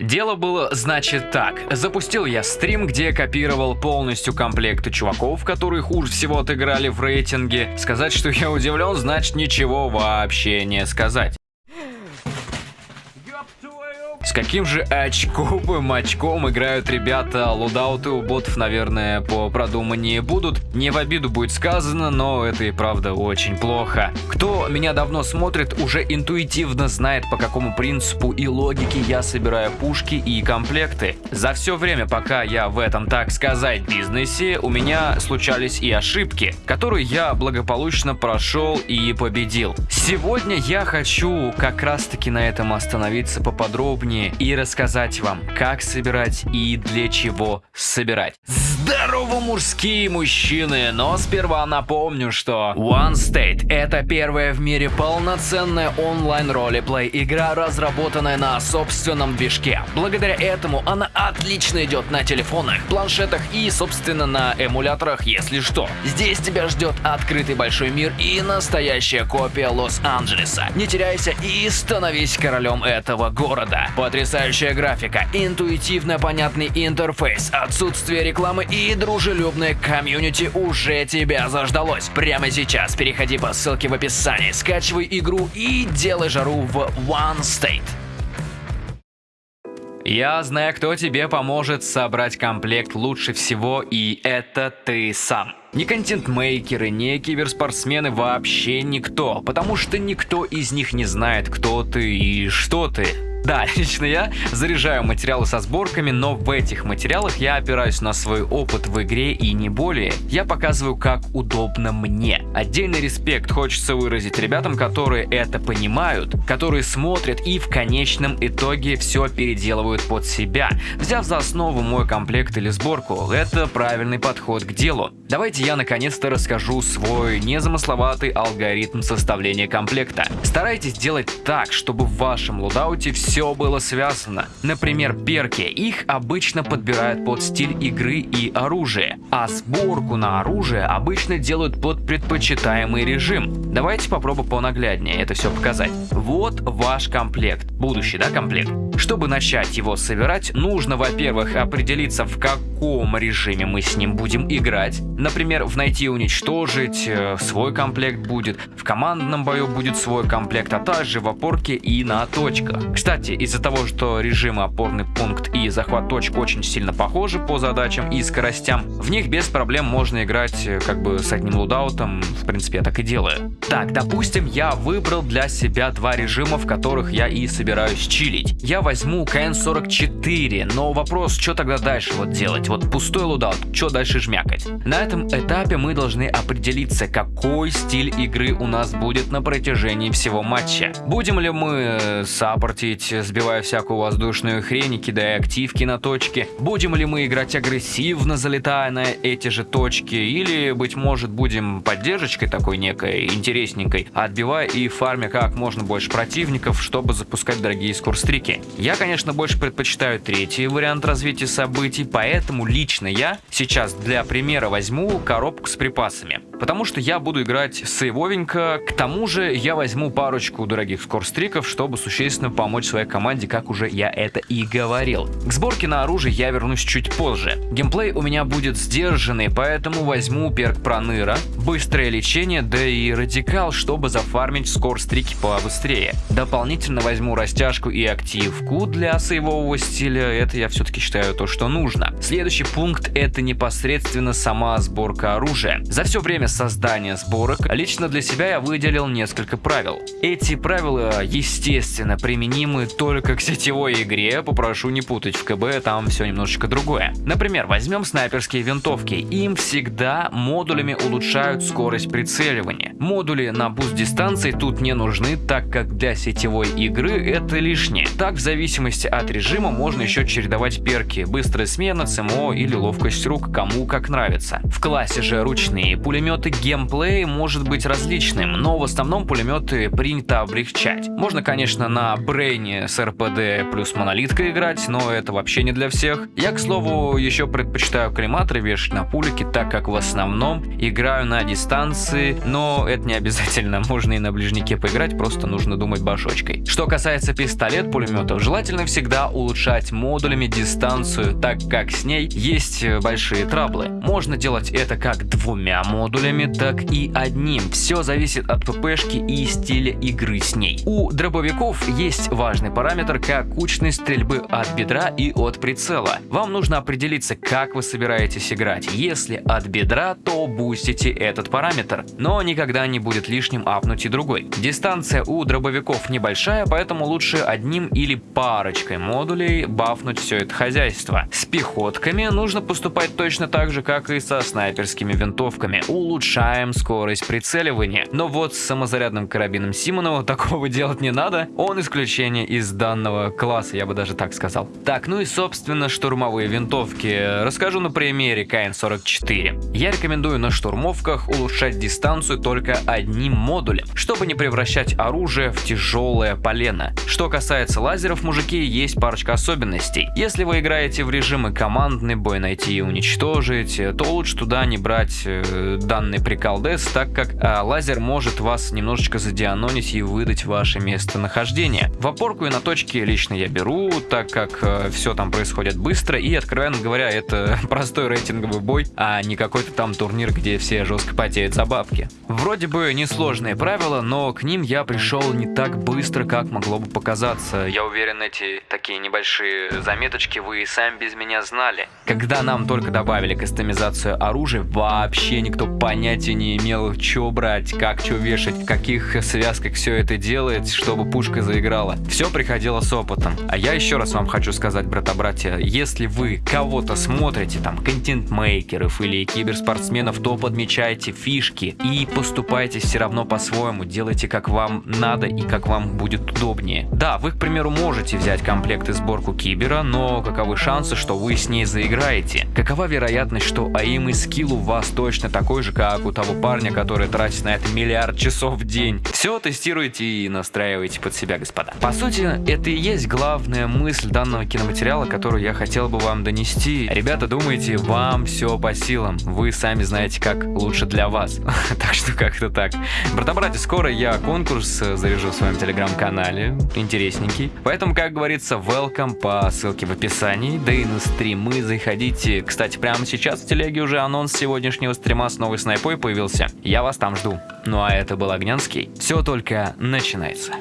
Дело было, значит, так. Запустил я стрим, где копировал полностью комплекты чуваков, которые хуже всего отыграли в рейтинге. Сказать, что я удивлен, значит ничего вообще не сказать. С каким же очковым очком играют ребята, лудауты у ботов, наверное, по продуманнее будут. Не в обиду будет сказано, но это и правда очень плохо. Кто меня давно смотрит, уже интуитивно знает, по какому принципу и логике я собираю пушки и комплекты. За все время, пока я в этом, так сказать, бизнесе, у меня случались и ошибки, которые я благополучно прошел и победил. Сегодня я хочу как раз таки на этом остановиться поподробнее подробнее и рассказать вам, как собирать и для чего собирать. Здорово, мужские мужчины! Но сперва напомню, что One State — это первая в мире полноценная онлайн ролеплей игра, разработанная на собственном движке. Благодаря этому она отлично идет на телефонах, планшетах и, собственно, на эмуляторах, если что. Здесь тебя ждет открытый большой мир и настоящая копия Лос-Анджелеса. Не теряйся и становись королем этого города. Потрясающая графика, интуитивно понятный интерфейс, отсутствие рекламы и дружелюбное комьюнити уже тебя заждалось. Прямо сейчас переходи по ссылке в описании, скачивай игру и делай жару в One State. Я знаю, кто тебе поможет собрать комплект лучше всего, и это ты сам. Ни контент-мейкеры, ни киберспортсмены, вообще никто, потому что никто из них не знает, кто ты и что ты. Да, лично я заряжаю материалы со сборками, но в этих материалах я опираюсь на свой опыт в игре и не более. Я показываю, как удобно мне. Отдельный респект хочется выразить ребятам, которые это понимают, которые смотрят и в конечном итоге все переделывают под себя, взяв за основу мой комплект или сборку. Это правильный подход к делу. Давайте я наконец-то расскажу свой незамысловатый алгоритм составления комплекта. Старайтесь делать так, чтобы в вашем лудауте все было связано. Например, перки. Их обычно подбирают под стиль игры и оружие, а сборку на оружие обычно делают под предпочитаемый режим. Давайте попробуем понагляднее это все показать. Вот ваш комплект. Будущий, да, комплект? Чтобы начать его собирать, нужно, во-первых, определиться, в каком режиме мы с ним будем играть. Например, в найти и уничтожить э, свой комплект будет, в командном бою будет свой комплект, а также в опорке и на точках. Кстати, из-за того, что режимы опорный пункт и захват точек очень сильно похожи по задачам и скоростям, в них без проблем можно играть э, как бы с одним лудаутом, в принципе я так и делаю. Так, допустим, я выбрал для себя два режима, в которых я и собираюсь чилить. Я возьму КН-44, но вопрос, что тогда дальше вот делать? Вот пустой лудаут, что дальше жмякать? На этом этапе мы должны определиться, какой стиль игры у нас будет на протяжении всего матча. Будем ли мы э, саппортить сбивая всякую воздушную хрень и кидая активки на точки? Будем ли мы играть агрессивно, залетая на эти же точки? Или, быть может, будем поддержкой такой некой интересненькой, отбивая и фармя как можно больше противников, чтобы запускать дорогие скорстрики? Я, конечно, больше предпочитаю третий вариант развития событий, поэтому лично я сейчас для примера возьму коробку с припасами. Потому что я буду играть сейвовенько, к тому же я возьму парочку дорогих скорстриков, чтобы существенно помочь своей команде, как уже я это и говорил. К сборке на оружие я вернусь чуть позже. Геймплей у меня будет сдержанный, поэтому возьму перк проныра, быстрое лечение, да и радикал, чтобы зафармить скорстрики побыстрее. Дополнительно возьму растяжку и активку для сейвового стиля, это я все-таки считаю то, что нужно. Следующий пункт это непосредственно сама сборка оружия. За все время создания сборок лично для себя я выделил несколько правил. Эти правила, естественно, применимы только к сетевой игре, попрошу не путать в КБ, там все немножечко другое. Например, возьмем снайперские винтовки. Им всегда модулями улучшают скорость прицеливания. Модули на буст дистанции тут не нужны, так как для сетевой игры это лишнее. Так, в зависимости от режима можно еще чередовать перки, быстрая смена, ЦМО или ловкость рук, кому как нравится. В классе же ручные пулеметы геймплей может быть различным, но в основном пулеметы принято облегчать. Можно, конечно, на брейне с РПД плюс монолиткой играть, но это вообще не для всех. Я, к слову, еще предпочитаю коллиматоры вешать на пулики, так как в основном играю на дистанции, но это не обязательно, можно и на ближнике поиграть, просто нужно думать башочкой. Что касается пистолет-пулеметов, желательно всегда улучшать модулями дистанцию, так как с ней есть большие траблы. Можно делать это как двумя модулями, так и одним. Все зависит от ППшки и стиля игры с ней. У дробовиков есть важный параметр, как кучность стрельбы от бедра и от прицела. Вам нужно определиться, как вы собираетесь играть. Если от бедра, то бустите этот параметр, но никогда не будет лишним апнуть и другой. Дистанция у дробовиков небольшая, поэтому лучше одним или парочкой модулей бафнуть все это хозяйство. С пехотками нужно поступать точно так же, как и со снайперскими винтовками. Улучшаем скорость прицеливания. Но вот с самозарядным карабином Симонова такого делать не надо. Он исключение из данного класса, я бы даже так сказал. Так, ну и собственно штурмовые винтовки. Расскажу на примере КН-44. Я рекомендую на штурмовках улучшать дистанцию только одним модулем, чтобы не превращать оружие в тяжелое полено. Что касается лазеров, мужики, есть парочка особенностей. Если вы играете в режимы командный бой найти и уничтожить, то лучше туда не брать э, данный приколдес, так как э, лазер может вас немножечко задианонить и выдать ваше местонахождение. В опорку и на точке лично я беру, так как э, все там происходит быстро и, откровенно говоря, это простой рейтинговый бой, а не какой-то там турнир, где все жестко потеют за бабки. Вроде бы несложные правила, но к ним я пришел не так быстро, как могло бы показаться. Я уверен, эти такие небольшие заметочки вы и сами без меня знали. Когда нам только добавили кастомизацию оружия, вообще никто понятия не имел, что брать, как что вешать, в каких связках все это делает, чтобы пушка заиграла. Все приходило с опытом. А я еще раз вам хочу сказать, брата-братья, если вы кого-то смотрите, там, контент-мейкеров или киберспортсменов, то подмечайте фишки и поступайте все равно по-своему, делайте как вам надо и как вам будет удобнее. Да, вы, к примеру, можете взять комплект и сборку кибера, но каковы шансы, что вы с ней заиграете? Какова вероятность, что аим и скилл у вас точно такой же, как у того парня, который тратит на это миллиард часов в день? Все тестируйте и настраивайте под себя, господа. По сути, это и есть главная мысль данного киноматериала, которую я хотел бы вам донести. Ребята, думайте, вам все по силам. Вы сами знаете, как лучше для вас. так что как-то так. Брата-братья, скоро я конкурс заряжу в своем телеграм-канале. Интересненький. Поэтому, как говорится, welcome по ссылке в описании. Да и на стримы заходите. Кстати, прямо сейчас в телеге уже анонс сегодняшнего стрима с новой снайпой появился. Я вас там жду. Ну а это был Огнянский. Все только начинается.